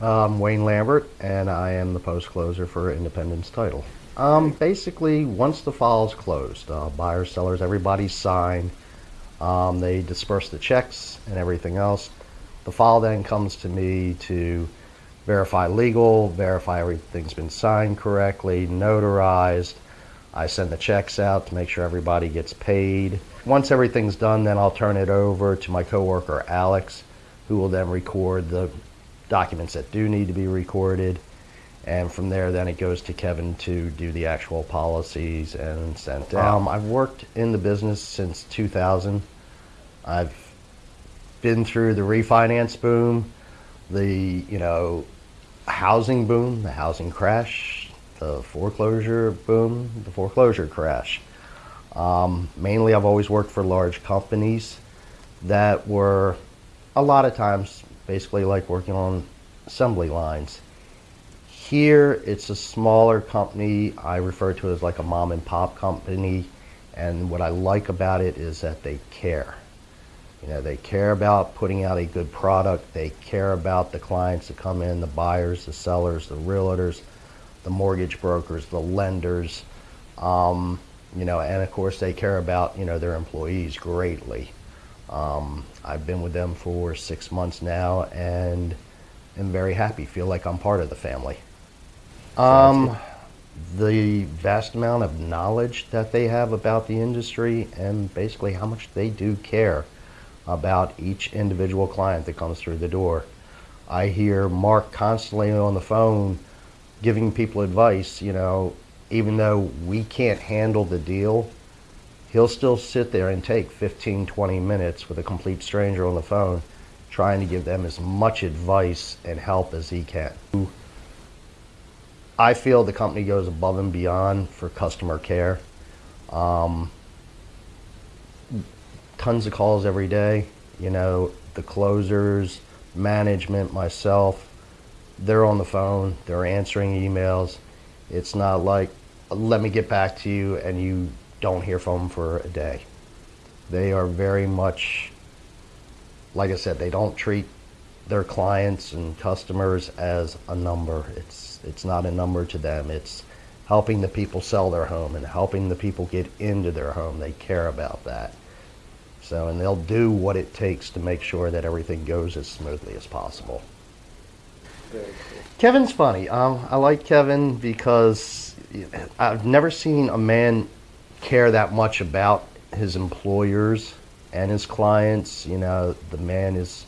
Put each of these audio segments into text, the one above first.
I'm Wayne Lambert, and I am the post closer for Independence Title. Um, basically, once the file is closed, uh, buyers, sellers, everybody signed. Um, they disperse the checks and everything else. The file then comes to me to verify legal, verify everything's been signed correctly, notarized. I send the checks out to make sure everybody gets paid. Once everything's done, then I'll turn it over to my coworker Alex, who will then record the documents that do need to be recorded. And from there, then it goes to Kevin to do the actual policies and sent out. Um, I've worked in the business since 2000. I've been through the refinance boom, the, you know, housing boom, the housing crash, the foreclosure boom, the foreclosure crash. Um, mainly, I've always worked for large companies that were a lot of times basically like working on assembly lines. Here, it's a smaller company. I refer to it as like a mom and pop company. And what I like about it is that they care. You know, they care about putting out a good product. They care about the clients that come in, the buyers, the sellers, the realtors, the mortgage brokers, the lenders. Um, you know, and of course they care about, you know, their employees greatly. Um, I've been with them for six months now and am very happy. Feel like I'm part of the family. Um, the vast amount of knowledge that they have about the industry and basically how much they do care about each individual client that comes through the door. I hear Mark constantly on the phone giving people advice, you know, even though we can't handle the deal, he'll still sit there and take 15, 20 minutes with a complete stranger on the phone trying to give them as much advice and help as he can. I feel the company goes above and beyond for customer care. Um, tons of calls every day. You know, the closers, management, myself, they're on the phone, they're answering emails. It's not like, let me get back to you and you don't hear from them for a day. They are very much, like I said, they don't treat their clients and customers as a number. It's it's not a number to them. It's helping the people sell their home and helping the people get into their home. They care about that. So, and they'll do what it takes to make sure that everything goes as smoothly as possible. Cool. Kevin's funny. Um, I like Kevin because I've never seen a man care that much about his employers and his clients. You know, the man is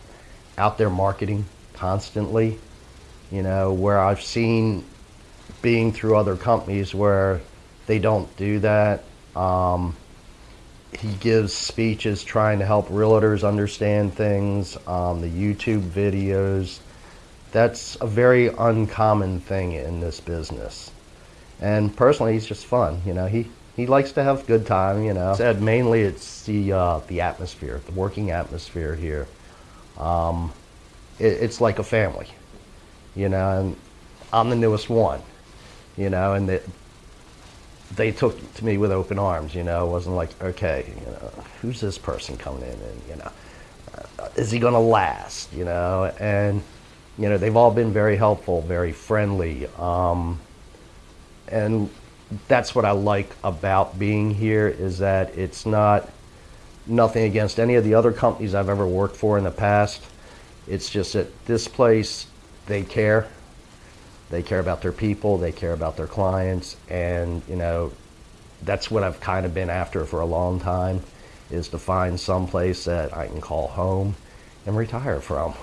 out there marketing constantly. You know, where I've seen being through other companies where they don't do that. Um, he gives speeches trying to help realtors understand things, um, the YouTube videos. That's a very uncommon thing in this business. And personally, he's just fun. You know, he, he likes to have good time, you know. Said mainly it's the uh, the atmosphere, the working atmosphere here. Um, it, it's like a family, you know. And I'm the newest one, you know, and the, they took to me with open arms. You know, it wasn't like okay, you know, who's this person coming in, and you know, uh, is he going to last? You know, and you know they've all been very helpful, very friendly. Um, and that's what I like about being here is that it's not nothing against any of the other companies I've ever worked for in the past. It's just that this place, they care. They care about their people, they care about their clients, and you know, that's what I've kind of been after for a long time is to find some place that I can call home and retire from.